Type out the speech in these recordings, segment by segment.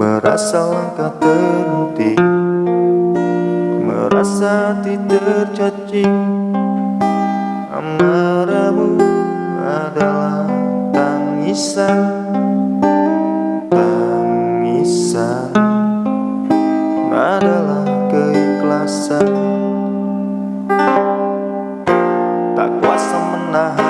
langkah terhenti Merasa tidak tercacing Amarahmu adalah tangisan Tangisan adalah keikhlasan. Tak kuasa menahan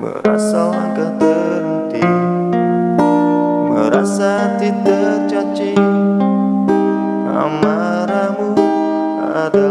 Merasa langkah terhenti Merasa tidak tercaci. Amarahmu adalah